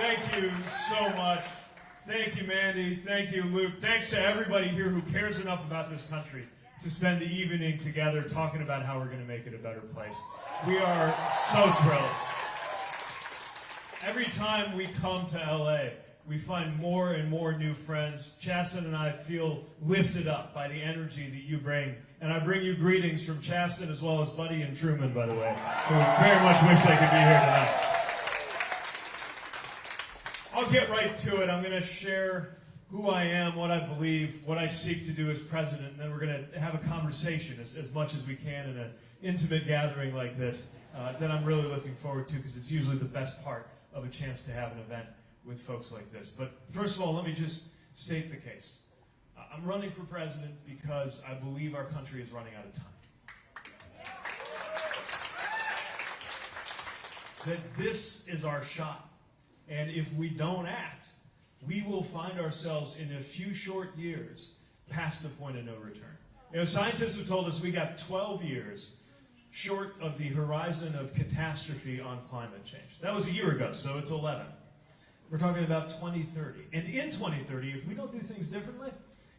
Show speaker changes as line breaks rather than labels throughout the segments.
Thank you so much. Thank you, Mandy. Thank you, Luke. Thanks to everybody here who cares enough about this country to spend the evening together talking about how we're going to make it a better place. We are so thrilled. Every time we come to LA, we find more and more new friends. Chasten and I feel lifted up by the energy that you bring. And I bring you greetings from Chasten as well as Buddy and Truman, by the way, who very much wish they could be here tonight. I'll get right to it. I'm going to share who I am, what I believe, what I seek to do as president, and then we're going to have a conversation as, as much as we can in an intimate gathering like this uh, that I'm really looking forward to because it's usually the best part of a chance to have an event with folks like this. But first of all, let me just state the case. I'm running for president because I believe our country is running out of time. That this is our shot. And if we don't act, we will find ourselves in a few short years past the point of no return. You know, scientists have told us we got 12 years short of the horizon of catastrophe on climate change. That was a year ago, so it's 11. We're talking about 2030. And in 2030, if we don't do things differently,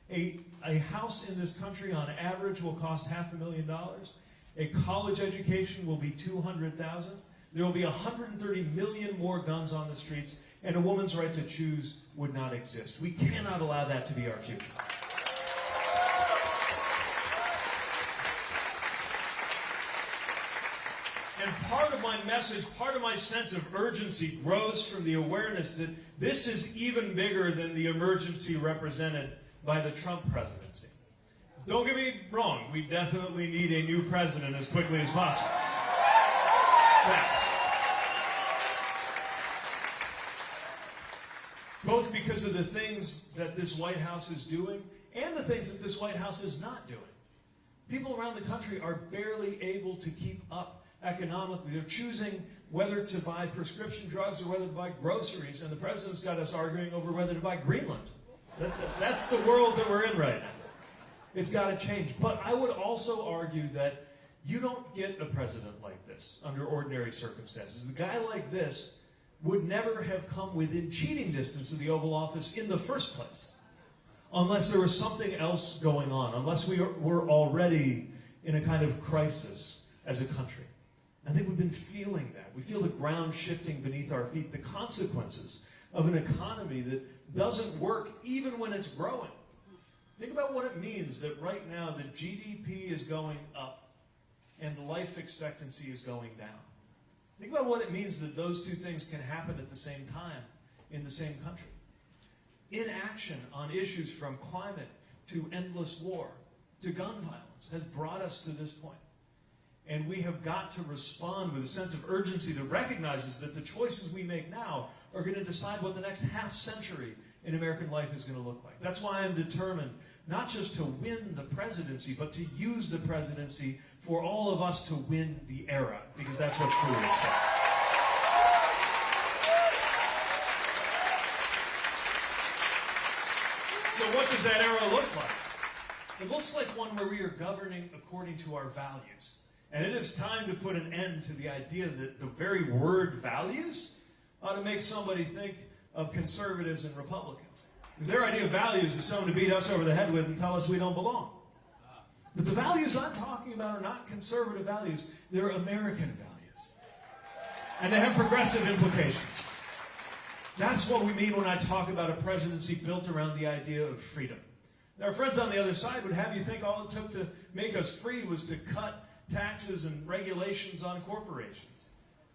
a, a house in this country on average will cost half a million dollars. A college education will be 200,000. There will be 130 million more guns on the streets, and a woman's right to choose would not exist. We cannot allow that to be our future. And part of my message, part of my sense of urgency grows from the awareness that this is even bigger than the emergency represented by the Trump presidency. Don't get me wrong, we definitely need a new president as quickly as possible. Both because of the things that this White House is doing and the things that this White House is not doing. People around the country are barely able to keep up economically. They're choosing whether to buy prescription drugs or whether to buy groceries, and the president's got us arguing over whether to buy Greenland. That, that, that's the world that we're in right now. It's got to change. But I would also argue that you don't get a president like this under ordinary circumstances. A guy like this would never have come within cheating distance of the Oval Office in the first place unless there was something else going on, unless we were already in a kind of crisis as a country. I think we've been feeling that. We feel the ground shifting beneath our feet, the consequences of an economy that doesn't work even when it's growing. Think about what it means that right now the GDP is going up and life expectancy is going down. Think about what it means that those two things can happen at the same time in the same country. Inaction on issues from climate to endless war to gun violence has brought us to this point. And we have got to respond with a sense of urgency that recognizes that the choices we make now are going to decide what the next half century in American life is going to look like. That's why I'm determined not just to win the presidency, but to use the presidency for all of us to win the era, because that's what's truly at stake. So what does that era look like? It looks like one where we are governing according to our values. And it is time to put an end to the idea that the very word values ought to make somebody think of conservatives and Republicans. Because their idea of values is someone to beat us over the head with and tell us we don't belong. But the values I'm talking about are not conservative values, they're American values. And they have progressive implications. That's what we mean when I talk about a presidency built around the idea of freedom. Our friends on the other side would have you think all it took to make us free was to cut taxes and regulations on corporations,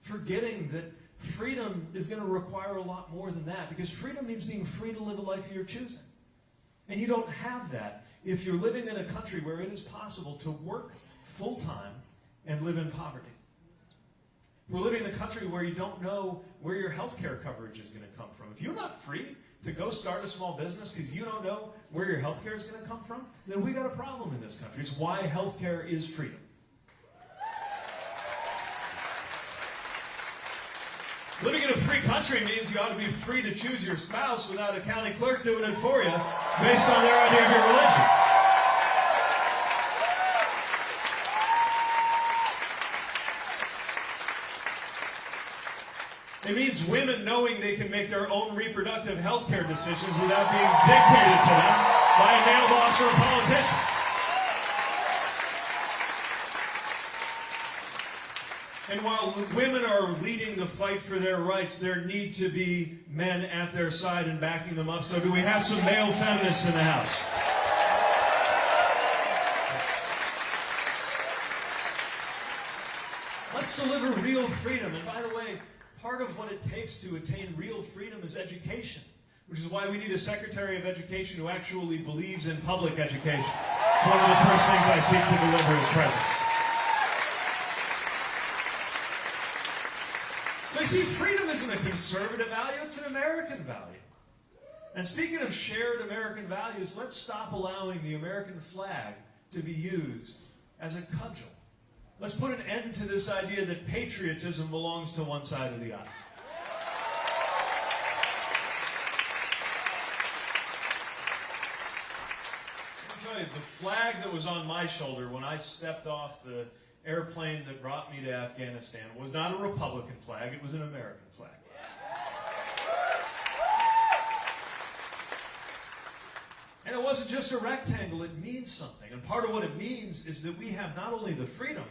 forgetting that freedom is going to require a lot more than that because freedom means being free to live a life of your choosing. And you don't have that if you're living in a country where it is possible to work full time and live in poverty. We're living in a country where you don't know where your health care coverage is going to come from. If you're not free to go start a small business because you don't know where your health care is going to come from, then we got a problem in this country. It's why health care is freedom. In a free country means you ought to be free to choose your spouse without a county clerk doing it for you based on their idea of your religion. It means women knowing they can make their own reproductive health care decisions without being dictated to them by a male boss or a politician. And while women are leading the fight for their rights, there need to be men at their side and backing them up. So do we have some male feminists in the House? Let's deliver real freedom. And by the way, part of what it takes to attain real freedom is education, which is why we need a Secretary of Education who actually believes in public education. It's one of the first things I seek to deliver as president. You see, freedom isn't a conservative value, it's an American value. And speaking of shared American values, let's stop allowing the American flag to be used as a cudgel. Let's put an end to this idea that patriotism belongs to one side of the aisle. Me tell you, the flag that was on my shoulder when I stepped off the airplane that brought me to Afghanistan was not a Republican flag, it was an American flag. And it wasn't just a rectangle, it means something. And part of what it means is that we have not only the freedom,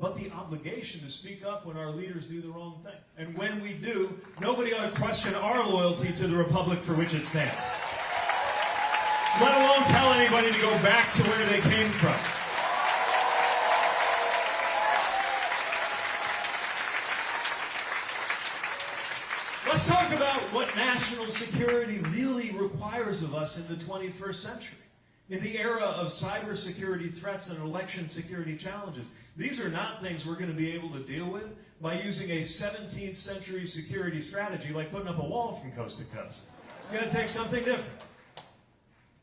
but the obligation to speak up when our leaders do the wrong thing. And when we do, nobody ought to question our loyalty to the republic for which it stands. Let alone tell anybody to go back to where they came from. Let's talk about national security really requires of us in the 21st century. In the era of cybersecurity threats and election security challenges, these are not things we're going to be able to deal with by using a 17th century security strategy like putting up a wall from coast to coast. It's going to take something different.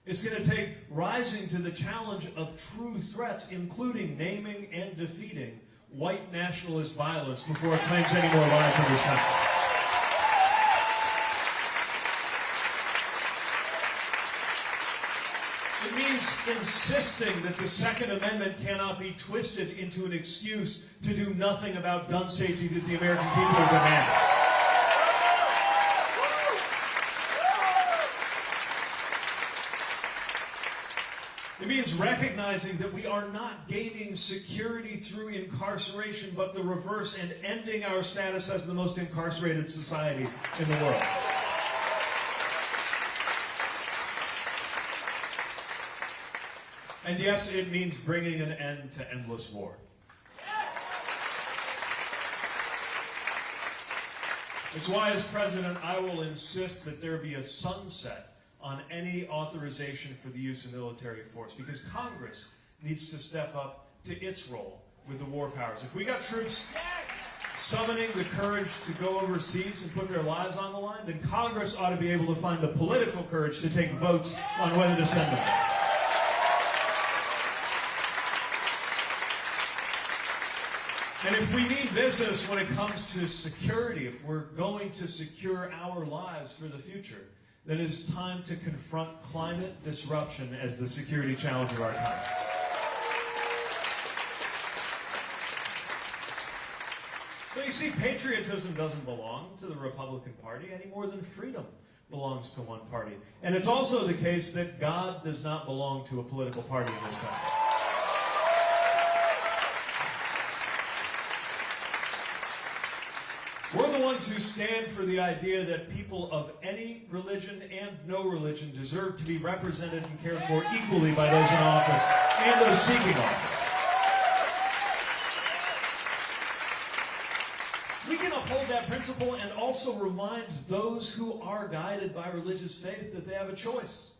It's going to take rising to the challenge of true threats, including naming and defeating white nationalist violence before it claims any more lives in this country. Insisting that the Second Amendment cannot be twisted into an excuse to do nothing about gun safety that the American people are demanding. It means recognizing that we are not gaining security through incarceration, but the reverse, and ending our status as the most incarcerated society in the world. And yes, it means bringing an end to endless war. It's why, as president, I will insist that there be a sunset on any authorization for the use of military force, because Congress needs to step up to its role with the war powers. If we got troops summoning the courage to go overseas and put their lives on the line, then Congress ought to be able to find the political courage to take votes on whether to send them. If we mean business when it comes to security, if we're going to secure our lives for the future, then it's time to confront climate disruption as the security challenge of our time. So you see, patriotism doesn't belong to the Republican Party any more than freedom belongs to one party. And it's also the case that God does not belong to a political party in this country. We're the ones who stand for the idea that people of any religion and no religion deserve to be represented and cared for equally by those in office and those seeking office. We can uphold that principle and also remind those who are guided by religious faith that they have a choice.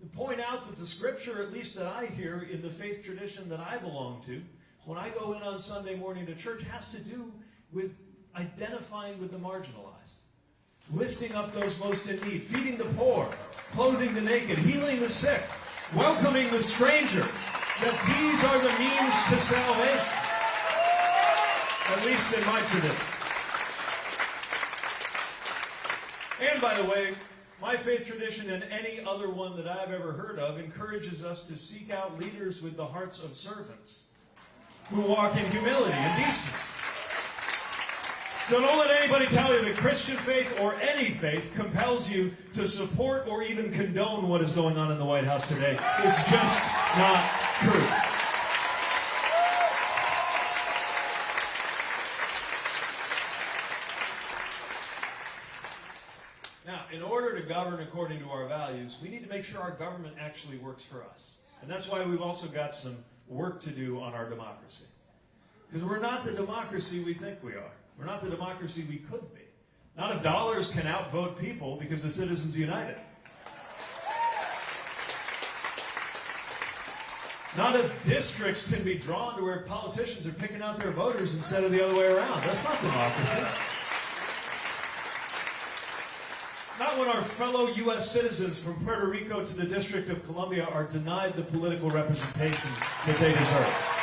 And point out that the scripture, at least that I hear in the faith tradition that I belong to, when I go in on Sunday morning to church, has to do with identifying with the marginalized, lifting up those most in need, feeding the poor, clothing the naked, healing the sick, welcoming the stranger, that these are the means to salvation, at least in my tradition. And by the way, my faith tradition and any other one that I've ever heard of encourages us to seek out leaders with the hearts of servants who walk in humility and decency. So don't let anybody tell you that Christian faith or any faith compels you to support or even condone what is going on in the White House today. It's just not true. Now, in order to govern according to our values, we need to make sure our government actually works for us. And that's why we've also got some work to do on our democracy. Because we're not the democracy we think we are. We're not the democracy we could be. Not if dollars can outvote people because the citizens united. Not if districts can be drawn to where politicians are picking out their voters instead of the other way around. That's not democracy. Not when our fellow U.S. citizens from Puerto Rico to the District of Columbia are denied the political representation that they deserve.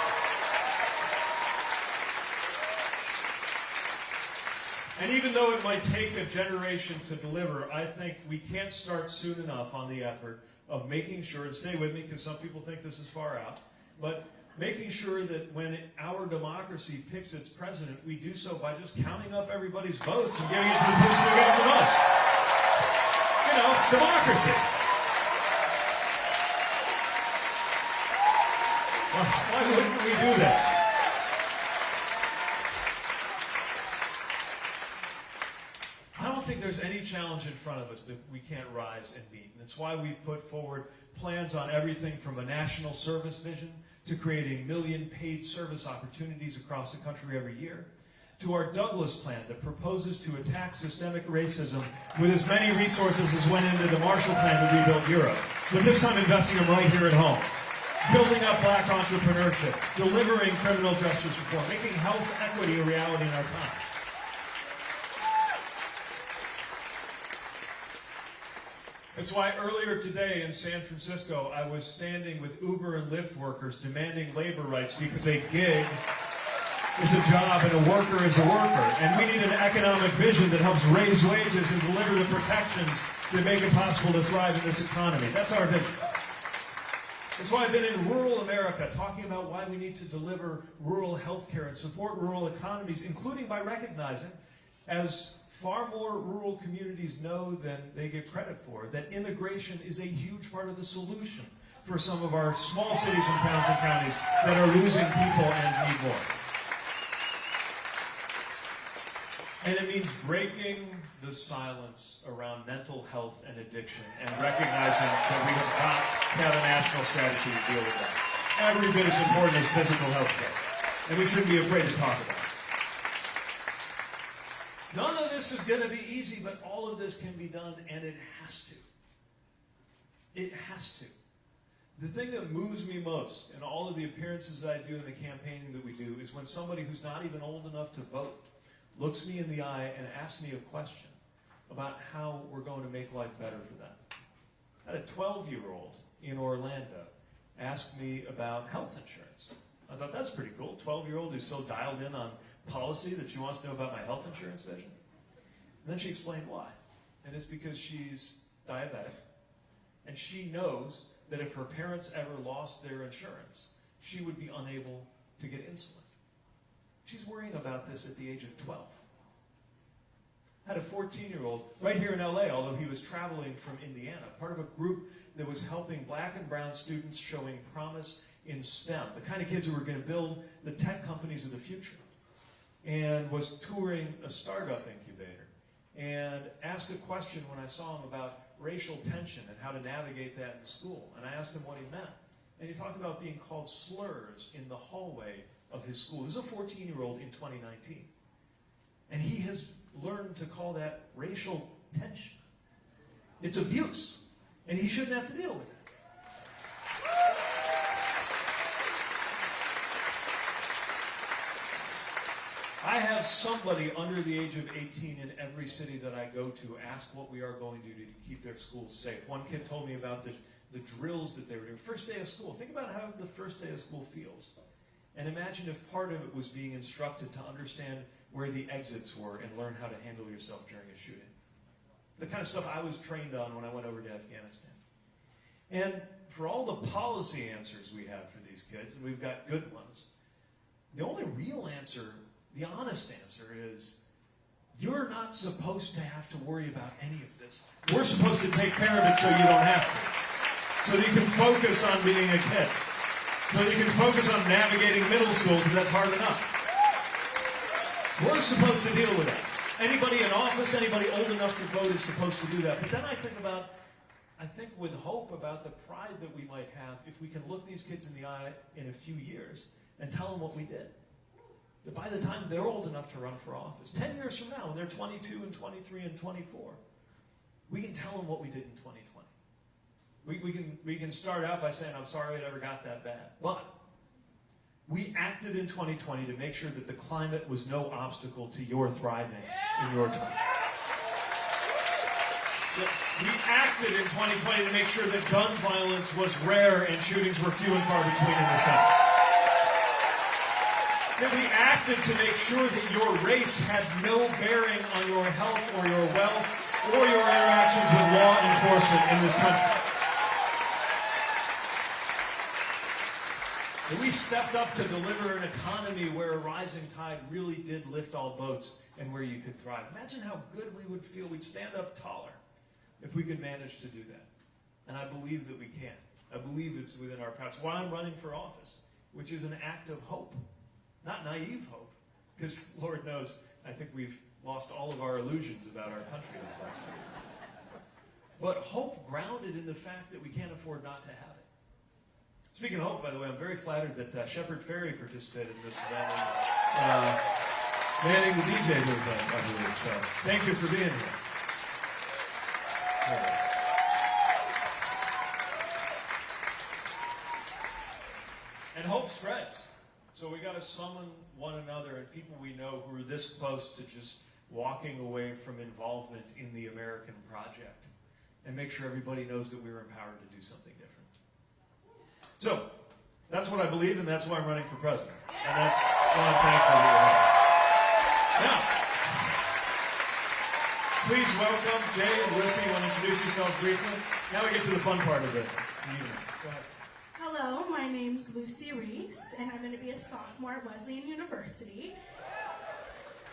And even though it might take a generation to deliver, I think we can't start soon enough on the effort of making sure, and stay with me because some people think this is far out, but making sure that when our democracy picks its president, we do so by just counting up everybody's votes and giving it to the person who got the most. You know, democracy. Why wouldn't we do that? think there's any challenge in front of us that we can't rise and meet. And it's why we've put forward plans on everything from a national service vision to creating a million paid service opportunities across the country every year, to our Douglass plan that proposes to attack systemic racism with as many resources as went into the Marshall Plan to rebuild Europe, but this time investing them right here at home. Building up black entrepreneurship, delivering criminal justice reform, making health equity a reality in our time. It's why earlier today in San Francisco, I was standing with Uber and Lyft workers demanding labor rights because a gig is a job and a worker is a worker. And we need an economic vision that helps raise wages and deliver the protections that make it possible to thrive in this economy. That's our vision. That's why I've been in rural America talking about why we need to deliver rural health care and support rural economies, including by recognizing, as far more rural communities know than they get credit for that immigration is a huge part of the solution for some of our small cities and towns and counties that are losing people and need more. And it means breaking the silence around mental health and addiction and recognizing that we have got to have a national strategy to deal with that. Every bit as important as physical health care. And we shouldn't be afraid to talk about it. None of this is going to be easy, but all of this can be done, and it has to. It has to. The thing that moves me most in all of the appearances that I do and the campaigning that we do is when somebody who's not even old enough to vote looks me in the eye and asks me a question about how we're going to make life better for them. I had a 12 year old in Orlando ask me about health insurance. I thought that's pretty cool. 12 year old who's so dialed in on policy that she wants to know about my health insurance vision. And then she explained why. And it's because she's diabetic. And she knows that if her parents ever lost their insurance, she would be unable to get insulin. She's worrying about this at the age of 12. I had a 14 year old right here in LA, although he was traveling from Indiana, part of a group that was helping black and brown students showing promise in STEM, the kind of kids who were going to build the tech companies of the future and was touring a startup incubator and asked a question when I saw him about racial tension and how to navigate that in school. And I asked him what he meant. And he talked about being called slurs in the hallway of his school. This is a 14 year old in 2019. And he has learned to call that racial tension. It's abuse. And he shouldn't have to deal with it. I have somebody under the age of 18 in every city that I go to ask what we are going to do to keep their schools safe. One kid told me about the, the drills that they were doing. First day of school. Think about how the first day of school feels. And imagine if part of it was being instructed to understand where the exits were and learn how to handle yourself during a shooting. The kind of stuff I was trained on when I went over to Afghanistan. And for all the policy answers we have for these kids, and we've got good ones, the only real answer the honest answer is You're not supposed to have to worry about any of this. We're supposed to take care of it so you don't have to. So that you can focus on being a kid. So that you can focus on navigating middle school because that's hard enough. We're supposed to deal with that. Anybody in office, anybody old enough to vote is supposed to do that. But then I think about, I think with hope about the pride that we might have if we can look these kids in the eye in a few years and tell them what we did. That by the time they're old enough to run for office, 10 years from now, when they're 22 and 23 and 24, we can tell them what we did in 2020. We, we, can, we can start out by saying, I'm sorry it ever got that bad. But we acted in 2020 to make sure that the climate was no obstacle to your thriving in your time. We acted in 2020 to make sure that gun violence was rare and shootings were few and far between in this country. That we acted to make sure that your race had no bearing on your health or your wealth or your interactions with law enforcement in this country. That we stepped up to deliver an economy where a rising tide really did lift all boats and where you could thrive. Imagine how good we would feel. We'd stand up taller if we could manage to do that. And I believe that we can. I believe it's within our paths. Why I'm running for office, which is an act of hope, not naive hope, because Lord knows, I think we've lost all of our illusions about our country these last few years. But hope grounded in the fact that we can't afford not to have it. Speaking of hope, by the way, I'm very flattered that uh, Shepard Fairey participated in this event. And, uh, manning the DJ booth, I believe. So thank you for being here. And hope spreads. So we got to summon one another and people we know who are this close to just walking away from involvement in the American project and make sure everybody knows that we are empowered to do something different. So that's what I believe, and that's why I'm running for president. And that's why I'm thankful you. Now, please welcome Jay and Lucy. You want to introduce yourselves briefly? Now we get to the fun part of it. Go ahead.
My name's Lucy Reese, and I'm going to be a sophomore at Wesleyan University.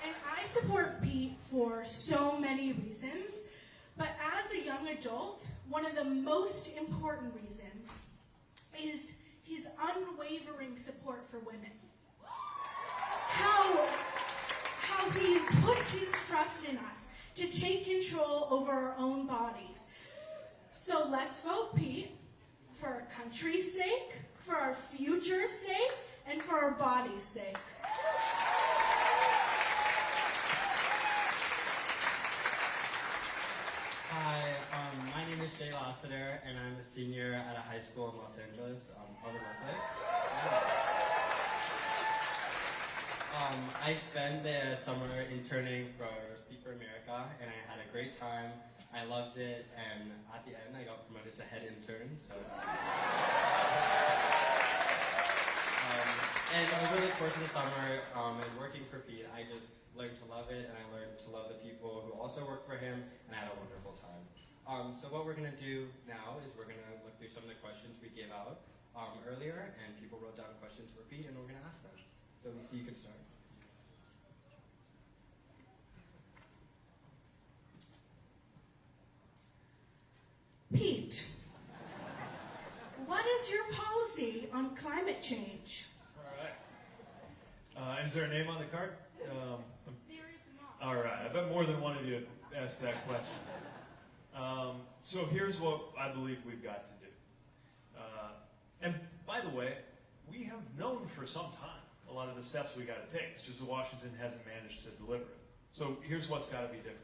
And I support Pete for so many reasons, but as a young adult, one of the most important reasons is his unwavering support for women. How, how he puts his trust in us to take control over our own bodies. So let's vote Pete for our country's sake, for our future's sake, and for our body's sake.
Hi, um, my name is Jay Lassiter, and I'm a senior at a high school in Los Angeles, um, Westlake. Um, I spent the summer interning for Pete for America, and I had a great time. I loved it, and at the end, I got promoted to head intern. So, um, and over the course of the summer, um, and working for Pete, I just learned to love it, and I learned to love the people who also work for him, and I had a wonderful time. Um, so what we're going to do now is we're going to look through some of the questions we gave out um, earlier, and people wrote down questions for Pete, and we're going to ask them. So Lisa, you can start.
Pete, what is your policy on climate change?
All right. Uh, is there a name on the card? Um,
There is not.
all right. I bet more than one of you asked that question. Um, so here's what I believe we've got to do. Uh, and by the way, we have known for some time a lot of the steps we got to take. It's just that Washington hasn't managed to deliver it. So here's what's got to be different.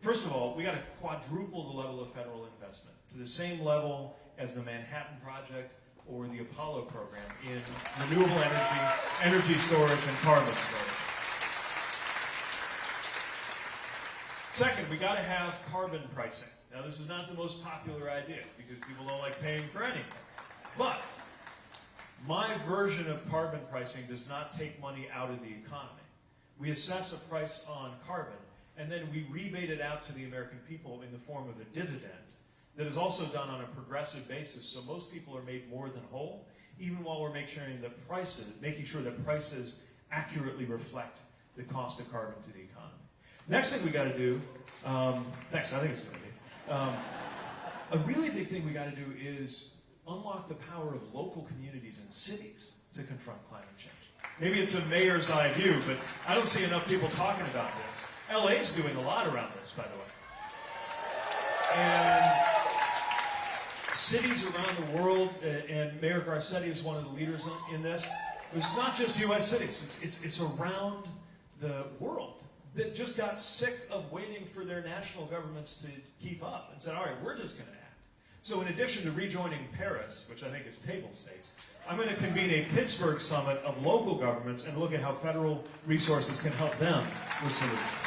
First of all, we got to quadruple the level of federal investment to the same level as the Manhattan Project or the Apollo program in renewable energy, energy storage, and carbon storage. Second, we got to have carbon pricing. Now, this is not the most popular idea because people don't like paying for anything. But my version of carbon pricing does not take money out of the economy. We assess a price on carbon, and then we rebate it out to the American people in the form of a dividend that is also done on a progressive basis, so most people are made more than whole, even while we're making sure that prices, making sure that prices accurately reflect the cost of carbon to the economy. Next thing we got to do, um, next, I think it's going to be, um, a really big thing we got to do is unlock the power of local communities and cities to confront climate change. Maybe it's a mayor's eye view, but I don't see enough people talking about this. LA's doing a lot around this, by the way. And cities around the world, uh, and Mayor Garcetti is one of the leaders in this. It's not just U.S. cities; it's, it's, it's around the world that just got sick of waiting for their national governments to keep up and said, "All right, we're just going to act." So, in addition to rejoining Paris, which I think is table stakes, I'm going to convene a Pittsburgh summit of local governments and look at how federal resources can help them with solutions.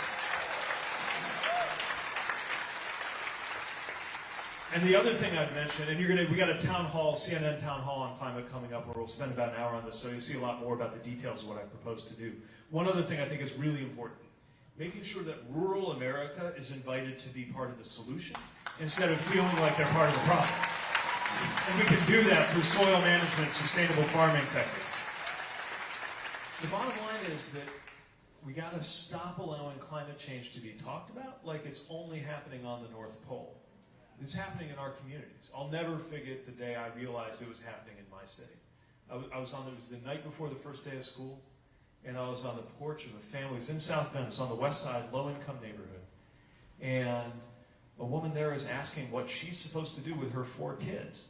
And the other thing I'd mention, and you're gonna, we got a town hall, CNN town hall on climate coming up, where we'll spend about an hour on this, so you'll see a lot more about the details of what I propose to do. One other thing I think is really important, making sure that rural America is invited to be part of the solution, instead of feeling like they're part of the problem. And we can do that through soil management, sustainable farming techniques. The bottom line is that we gotta stop allowing climate change to be talked about like it's only happening on the North Pole. It's happening in our communities. I'll never forget the day I realized it was happening in my city. I was, I was on, it was the night before the first day of school, and I was on the porch of a family, it was in South Bend, it's on the west side, low-income neighborhood. And a woman there is asking what she's supposed to do with her four kids.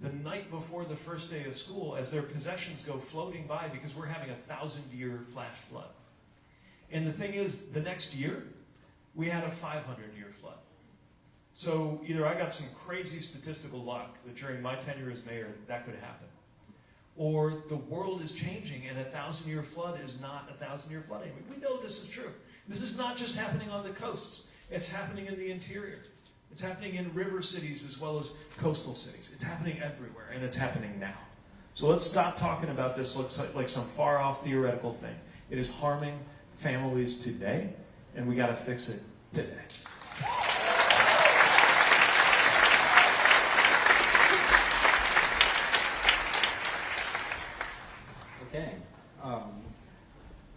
The night before the first day of school, as their possessions go floating by because we're having a thousand-year flash flood. And the thing is, the next year, we had a 500-year flood. So either I got some crazy statistical luck that during my tenure as mayor that could happen, or the world is changing and a thousand year flood is not a thousand year flood anymore. We know this is true. This is not just happening on the coasts. It's happening in the interior. It's happening in river cities as well as coastal cities. It's happening everywhere and it's happening now. So let's stop talking about this like, like some far off theoretical thing. It is harming families today and we got to fix it today.
Okay. Um,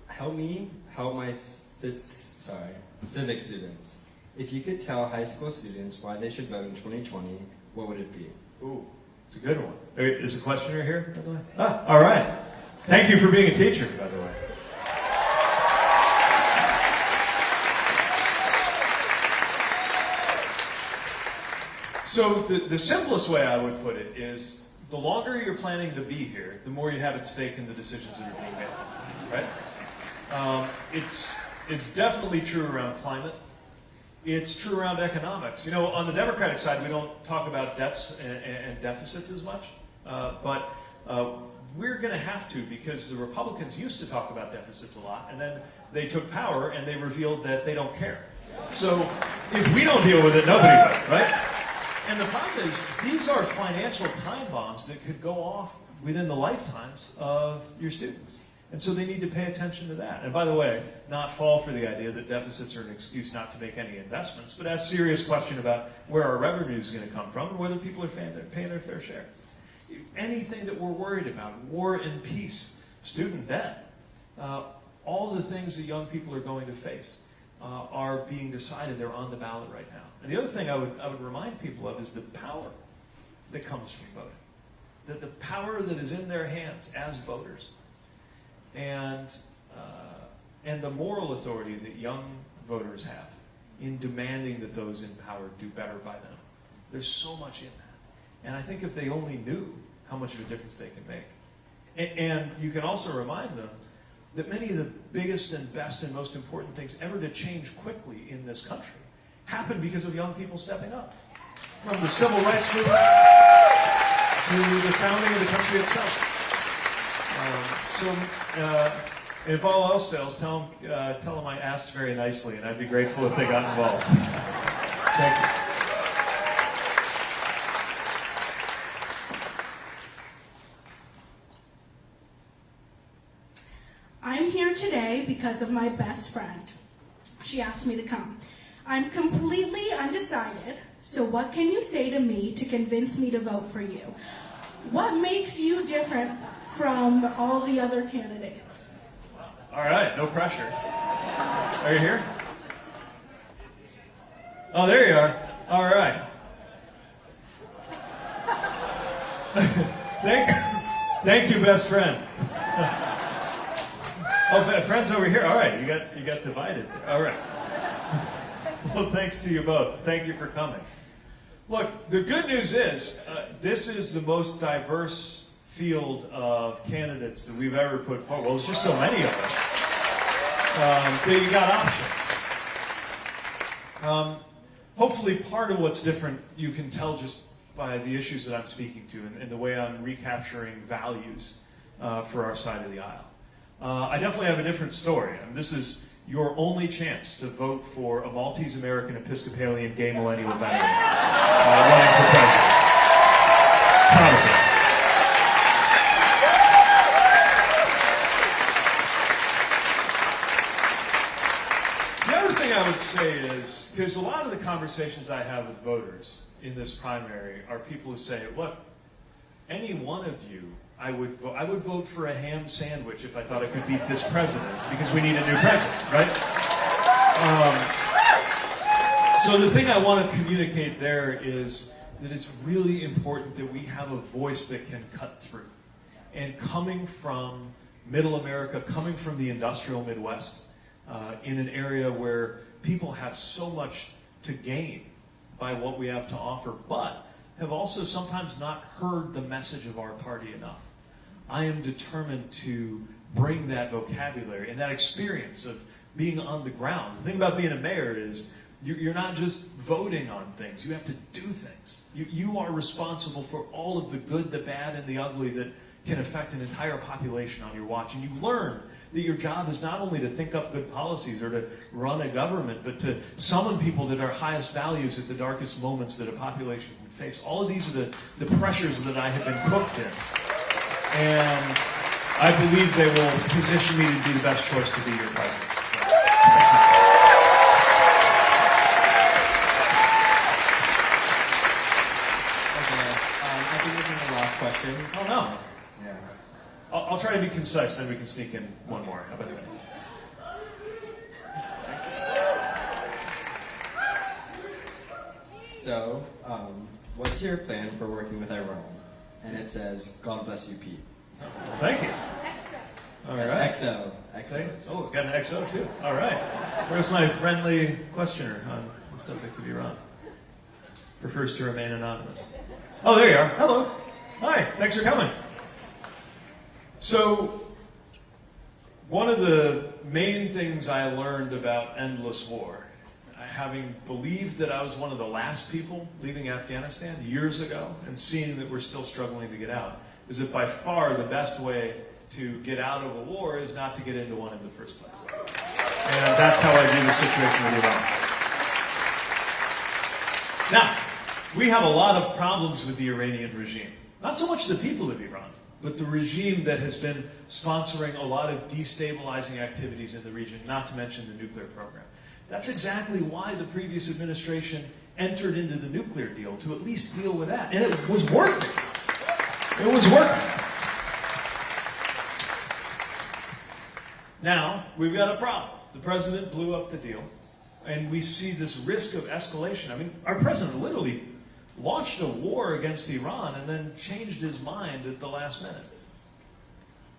help me help my s- this, sorry civic students. If you could tell high school students why they should vote in 2020, what would it be?
Ooh, it's a good one. There- Is a questioner here, by the way? Ah, all right. Thank you for being a teacher, by the way. So the, the simplest way I would put it is the longer you're planning to be here, the more you have at stake in the decisions that are being made, right? Um, it's, it's definitely true around climate. It's true around economics. You know, on the Democratic side, we don't talk about debts and, and deficits as much, uh, but uh, we're going to have to because the Republicans used to talk about deficits a lot, and then they took power and they revealed that they don't care. So if we don't deal with it, nobody will, right? And the problem is, these are financial time bombs that could go off within the lifetimes of your students. And so they need to pay attention to that. And by the way, not fall for the idea that deficits are an excuse not to make any investments, but ask serious question about where our revenue is going to come from and whether people are paying their, paying their fair share. Anything that we're worried about, war and peace, student debt, uh, all the things that young people are going to face uh, are being decided. They're on the ballot right now. And the other thing I would, I would remind people of is the power that comes from voting. That the power that is in their hands as voters and, uh, and the moral authority that young voters have in demanding that those in power do better by them. There's so much in that. And I think if they only knew how much of a difference they can make. And, and you can also remind them that many of the biggest and best and most important things ever to change quickly in this country happened because of young people stepping up. From the civil rights movement to the founding of the country itself. Um, uh, if all else fails, tell them, uh, tell them I asked very nicely, and I'd be grateful if they got involved. Thank you.
I'm here today because of my best friend. She asked me to come. I'm completely undecided, so what can you say to me to convince me to vote for you? What makes you different from all the other candidates?
All right, no pressure. Are you here? Oh, there you are. All right. thank, thank you, best friend. oh, friends over here. All right, you got you got divided. All right. well, thanks to you both. Thank you for coming. Look, the good news is uh, this is the most diverse field of candidates that we've ever put forward. Well, there's just so many of us. Um, that you got options. Um, hopefully, part of what's different you can tell just by the issues that I'm speaking to and, and the way I'm recapturing values uh, for our side of the aisle. Uh, I definitely have a different story. and this is your only chance to vote for a Maltese American Episcopalian gay millennial veteran uh, running for president. Proud of you. The other thing I would say is, because a lot of the conversations I have with voters in this primary are people who say, look, any one of you, I would, vo- I would vote for a ham sandwich if I thought I could beat this president, because we need a new president, right? Um, so the thing I want to communicate there is that it's really important that we have a voice that can cut through. And coming from middle America, coming from the industrial Midwest, uh, in an area where people have so much to gain by what we have to offer, but have also sometimes not heard the message of our party enough. I am determined to bring that vocabulary and that experience of being on the ground. The thing about being a mayor is you- you're not just voting on things, you have to do things. You, you are responsible for all of the good, the bad, and the ugly that can affect an entire population on your watch. And you learn that your job is not only to think up good policies or to run a government, but to summon people to their highest values at the darkest moments that a population can face. All of these are the, the pressures that I have been cooked in. And I believe they will position me to be the best choice to be your president.
Um, I think this is the last question.
Oh, no.
Yeah.
I'll, I'll try to be concise, then we can sneak in one more. How about that?
So, um, what's your plan for working with Iran? And it says, God bless you, Pete.
Thank you.
Excellent.
All
Yes,
right.
XO.
Say-
XO.
Oh, got an XO too. All right. Where's my friendly questioner on the subject of Iran? Prefers to remain anonymous. Oh, there you are. Hello. Hi. Thanks for coming. So, one of the main things I learned about endless war, uh, having believed that I was one of the last people leaving Afghanistan years ago and seeing that we're still struggling to get out, is that by far the best way to get out of a war is not to get into one in the first place. And that's how I view the situation with Iran. Now, we have a lot of problems with the Iranian regime. Not so much the people of Iran, but the regime that has been sponsoring a lot of destabilizing activities in the region, not to mention the nuclear program. That's exactly why the previous administration entered into the nuclear deal, to at least deal with that. And it was working. It was working. Now, we've got a problem. The president blew up the deal, and we see this risk of escalation. I mean, our president literally launched a war against Iran and then changed his mind at the last minute.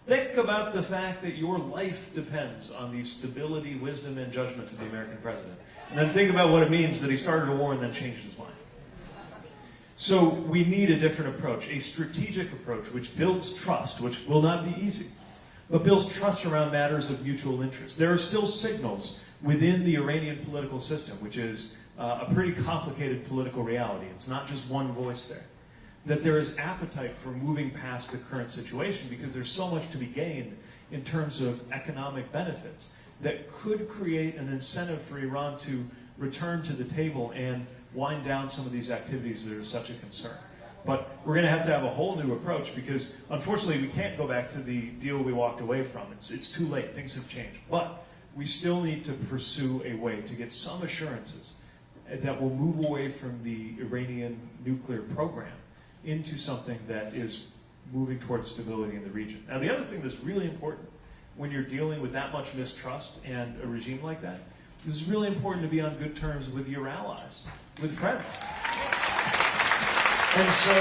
Think about the fact that your life depends on the stability, wisdom, and judgment of the American president. And then think about what it means that he started a war and then changed his mind. So we need a different approach, a strategic approach which builds trust, which will not be easy, but builds trust around matters of mutual interest. There are still signals within the Iranian political system, which is uh, a pretty complicated political reality. It's not just one voice there. That there is appetite for moving past the current situation because there's so much to be gained in terms of economic benefits that could create an incentive for Iran to return to the table and wind down some of these activities that are such a concern. But we're going to have to have a whole new approach because, unfortunately, we can't go back to the deal we walked away from. It's, it's too late. Things have changed. But we still need to pursue a way to get some assurances that will move away from the Iranian nuclear program into something that is moving towards stability in the region. Now, the other thing that's really important when you're dealing with that much mistrust and a regime like that is really important to be on good terms with your allies, with friends. And so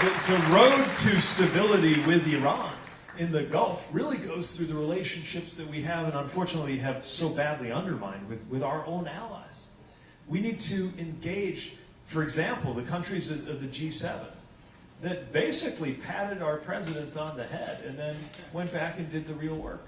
the, the road to stability with Iran in the Gulf really goes through the relationships that we have and unfortunately have so badly undermined with, with our own allies. We need to engage, for example, the countries of, of the G7 that basically patted our president on the head and then went back and did the real work.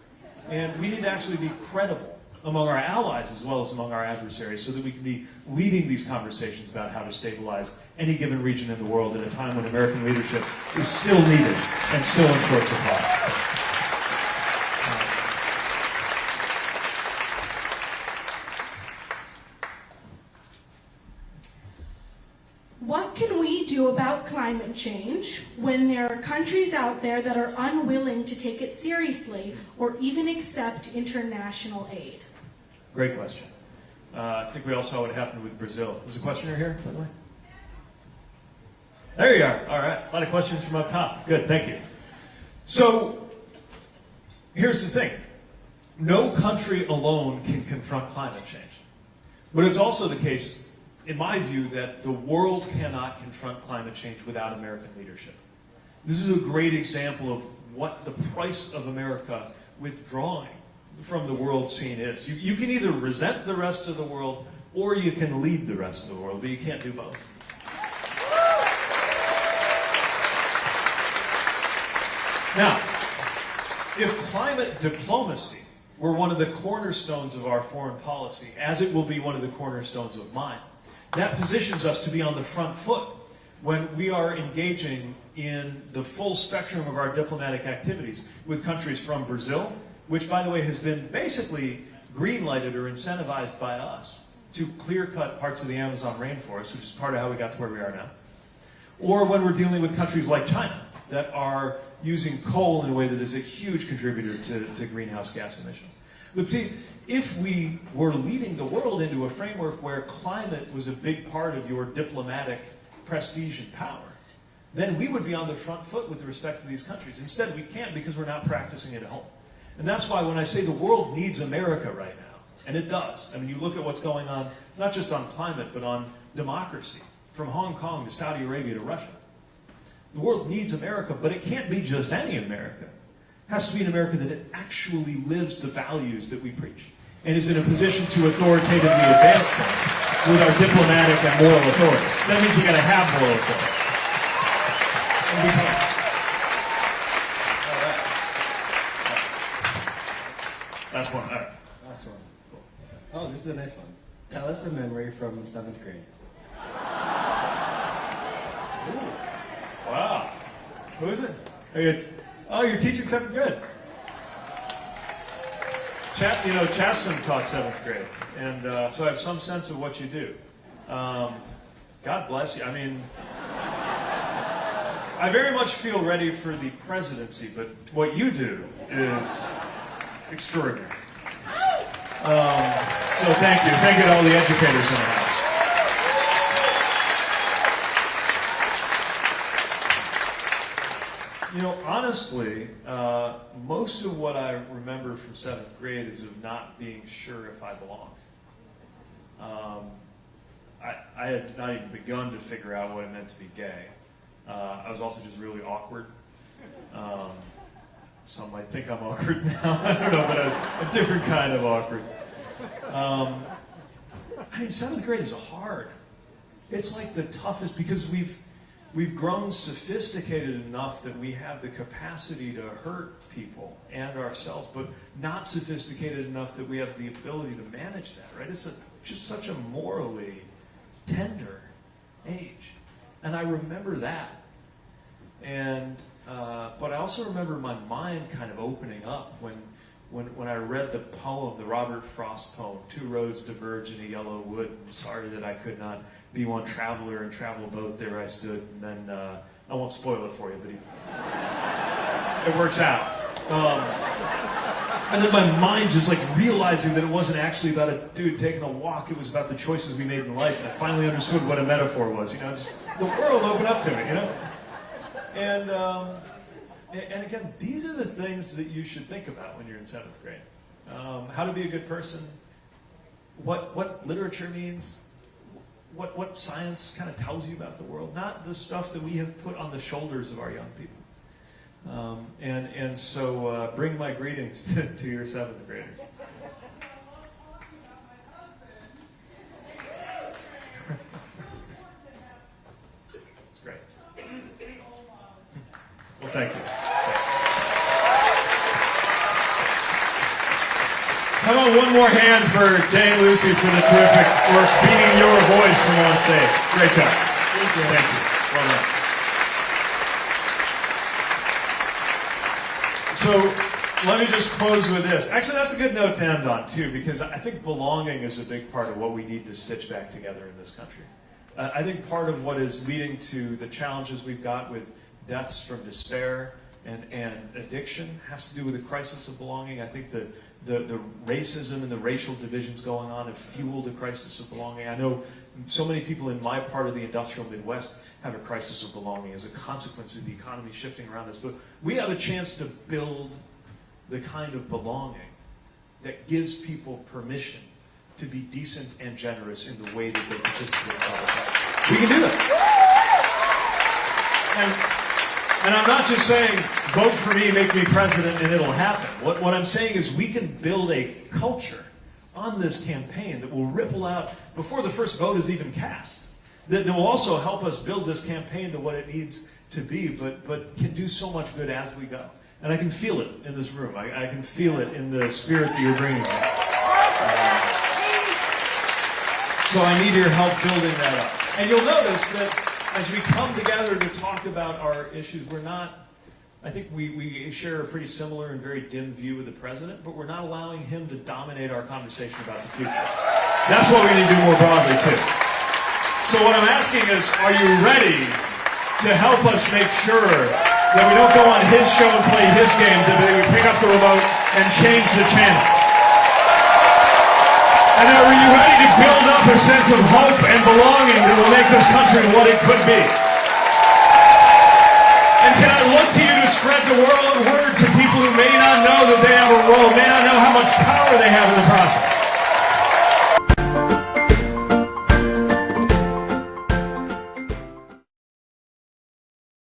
And we need to actually be credible among our allies as well as among our adversaries so that we can be leading these conversations about how to stabilize any given region in the world at a time when American leadership is still needed and still in short supply.
What can we do about climate change when there are countries out there that are unwilling to take it seriously or even accept international aid?
Great question. Uh, I think we all saw what happened with Brazil. Was a questioner here, by the way? There you are. All right. A lot of questions from up top. Good. Thank you. So, here's the thing. No country alone can confront climate change. But it's also the case, in my view, that the world cannot confront climate change without American leadership. This is a great example of what the price of America withdrawing from the world scene is. You, you can either resent the rest of the world or you can lead the rest of the world, but you can't do both. Now, if climate diplomacy were one of the cornerstones of our foreign policy, as it will be one of the cornerstones of mine, that positions us to be on the front foot when we are engaging in the full spectrum of our diplomatic activities with countries from Brazil, which, by the way, has been basically green-lighted or incentivized by us to clear-cut parts of the Amazon rainforest, which is part of how we got to where we are now. Or when we're dealing with countries like China that are using coal in a way that is a huge contributor to, to greenhouse gas emissions. But see, if we were leading the world into a framework where climate was a big part of your diplomatic prestige and power, then we would be on the front foot with respect to these countries. Instead, we can't because we're not practicing it at home. And that's why when I say the world needs America right now, and it does. I mean, you look at what's going on, not just on climate, but on democracy, from Hong Kong to Saudi Arabia to Russia. The world needs America, but it can't be just any America. It has to be an America that actually lives the values that we preach and is in a position to authoritatively advance them with our diplomatic and moral authority. That means we've got to have moral authority. And we can't. Last one. All right.
Last one. Oh, this is a nice one. Tell us a memory from seventh grade. Ooh.
Wow. Who is it? You, oh, you're teaching seventh grade. Chat, you know, Chasten taught seventh grade, and uh, so I have some sense of what you do. Um, God bless you. I mean, I very much feel ready for the presidency, but what you do is extraordinary. Um, so thank you. Thank you to all the educators in the house. You know, honestly, uh, most of what I remember from seventh grade is of not being sure if I belonged. Um, I, I had not even begun to figure out what it meant to be gay. Uh, I was also just really awkward. Um, some might think I'm awkward now. I don't know, but a, a different kind of awkward. Um, I mean, seventh grade is hard. It's like the toughest because we've we've grown sophisticated enough that we have the capacity to hurt people and ourselves, but not sophisticated enough that we have the ability to manage that. Right? It's a, just such a morally tender age, and I remember that. And uh, but I also remember my mind kind of opening up when when, when I read the poem, the Robert Frost poem, Two Roads Diverge in a Yellow Wood, I'm sorry that I could not be one traveler and travel both, there I stood, and then, uh, I won't spoil it for you, but he, it works out. Um, and then my mind just like realizing that it wasn't actually about a dude taking a walk, it was about the choices we made in life, and I finally understood what a metaphor was, you know, just the world opened up to me, you know? And, um, and again, these are the things that you should think about when you're in seventh grade. um, how to be a good person, what, what literature means, what, what science kind of tells you about the world, not the stuff that we have put on the shoulders of our young people. Um, and, and so uh, bring my greetings to, to your seventh graders. Thank you. How about one more hand for and Lucy for the terrific work beating your voice from on stage. Great job.
Thank you.
Thank you. Well done. So let me just close with this. Actually, that's a good note to end on, too, because I think belonging is a big part of what we need to stitch back together in this country. Uh, I think part of what is leading to the challenges we've got with deaths from despair and, and addiction has to do with the crisis of belonging. I think the, the, the racism and the racial divisions going on have fueled a crisis of belonging. I know so many people in my part of the industrial Midwest have a crisis of belonging as a consequence of the economy shifting around us. But we have a chance to build the kind of belonging that gives people permission to be decent and generous in the way that they participate in life. We can do that. And, and I'm not just saying, vote for me, make me president, and it'll happen. What, what I'm saying is we can build a culture on this campaign that will ripple out before the first vote is even cast. That, that will also help us build this campaign to what it needs to be, but, but can do so much good as we go. And I can feel it in this room. I, I can feel it in the spirit that you're bringing. So I need your help building that up. And you'll notice that as we come together to talk about our issues, we're not, I think we, we share a pretty similar and very dim view of the president, but we're not allowing him to dominate our conversation about the future. That's what we need to do more broadly, too. So what I'm asking is, are you ready to help us make sure that we don't go on his show and play his game, that we pick up the remote and change the channel? And are you ready to build up a sense of hope and belonging that will make this country what it could be? And can I look to you to spread the world word to people who may not know that they have a role, may not know how much power they have in the?